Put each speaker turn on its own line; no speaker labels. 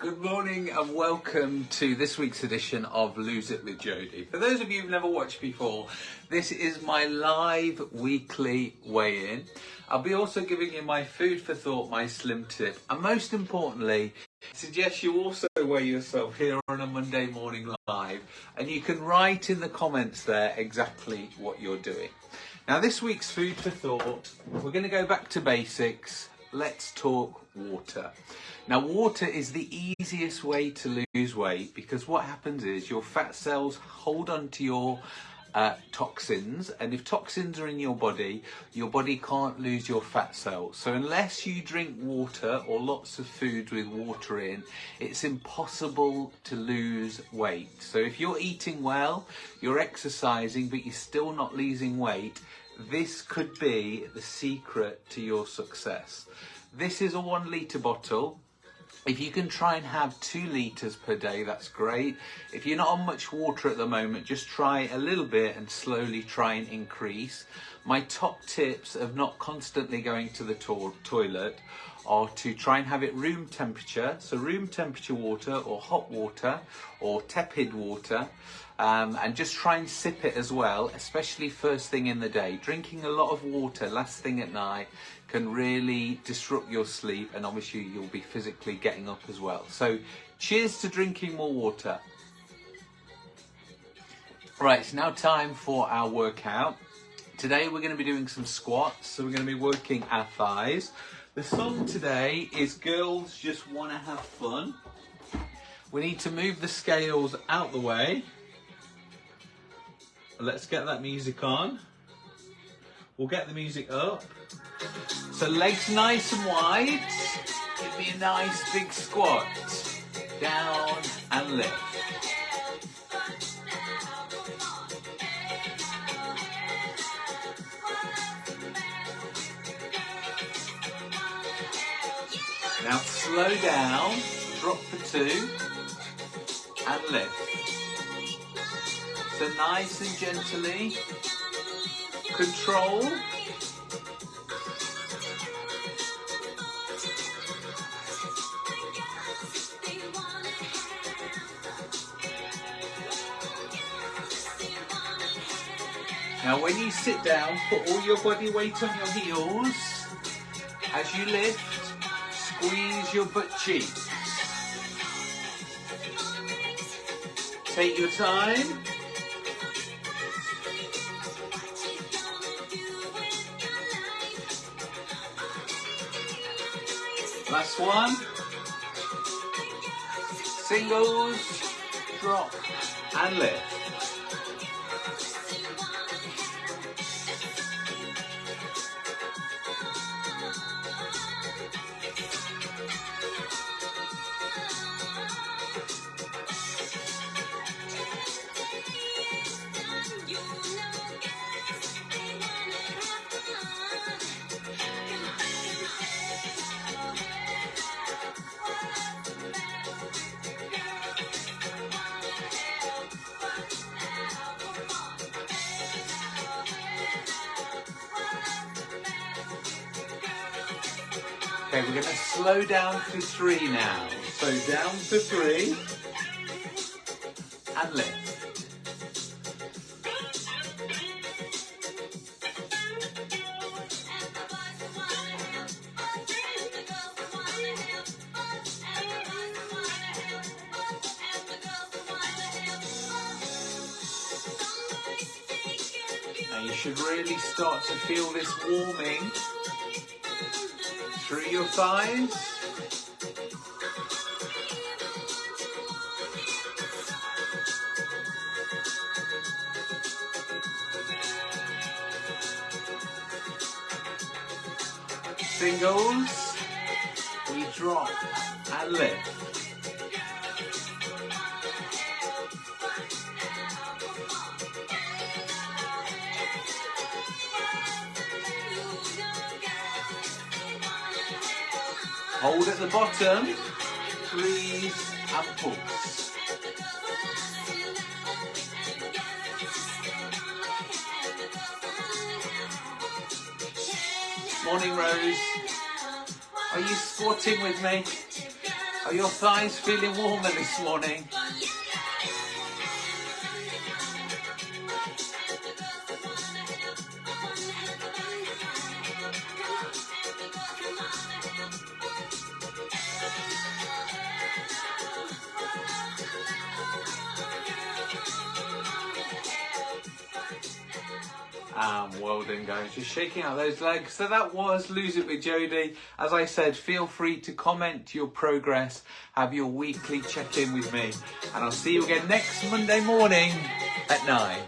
Good morning and welcome to this week's edition of Lose It with Jodie. For those of you who've never watched before, this is my live weekly weigh-in. I'll be also giving you my food for thought, my slim tip, and most importantly, suggest you also weigh yourself here on a Monday morning live, and you can write in the comments there exactly what you're doing. Now this week's food for thought, we're going to go back to basics. Let's talk water. Now, water is the easiest way to lose weight because what happens is your fat cells hold onto your uh, toxins, and if toxins are in your body, your body can't lose your fat cells. So, unless you drink water or lots of foods with water in, it's impossible to lose weight. So, if you're eating well, you're exercising, but you're still not losing weight, this could be the secret to your success. This is a one litre bottle. If you can try and have two litres per day, that's great. If you're not on much water at the moment, just try a little bit and slowly try and increase. My top tips of not constantly going to the to toilet are to try and have it room temperature. So room temperature water or hot water or tepid water. Um, and just try and sip it as well, especially first thing in the day. Drinking a lot of water last thing at night can really disrupt your sleep and obviously you'll be physically getting up as well. So cheers to drinking more water. Right, it's now time for our workout. Today we're going to be doing some squats, so we're going to be working our thighs. The song today is Girls Just Wanna Have Fun. We need to move the scales out the way Let's get that music on. We'll get the music up. So legs nice and wide. Give me a nice big squat. Down and lift. Now slow down, drop for two, and lift. So nice and gently. Control. Now when you sit down, put all your body weight on your heels. As you lift, squeeze your butt cheeks. Take your time. Last one. Singles, drop, and lift. Okay, we're going to slow down to three now. So down to three and lift. Now you should really start to feel this warming through your thighs. Singles, we drop and lift. Hold at the bottom, breathe and pulse. Morning Rose. Are you squatting with me? Are your thighs feeling warmer this morning? Um, well done guys, just shaking out those legs. So that was Lose It with Jodie. As I said, feel free to comment your progress, have your weekly check-in with me, and I'll see you again next Monday morning at 9.